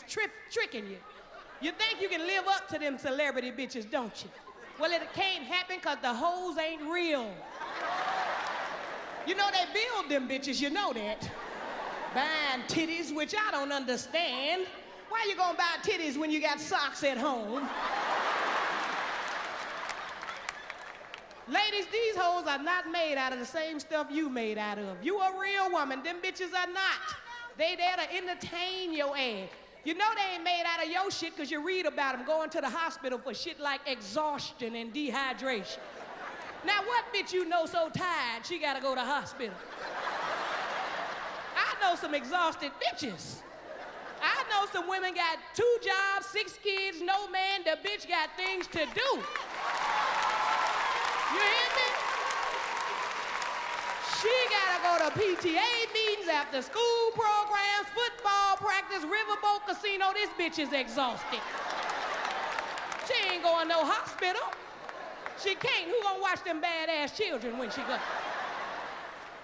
is trip, tricking you. You think you can live up to them celebrity bitches, don't you? Well, it can't happen because the hoes ain't real. You know they build them bitches, you know that. Buying titties, which I don't understand. Why you gonna buy titties when you got socks at home? Ladies, these hoes are not made out of the same stuff you made out of. You a real woman, them bitches are not. They there to entertain your ass. You know they ain't made out of your shit because you read about them going to the hospital for shit like exhaustion and dehydration. Now, what bitch you know so tired she gotta go to hospital? I know some exhausted bitches. I know some women got two jobs, six kids, no man, the bitch got things to do. She gotta go to PTA meetings, after school programs, football practice, riverboat casino. This bitch is exhausted. She ain't going no hospital. She can't. Who gonna watch them badass children when she goes?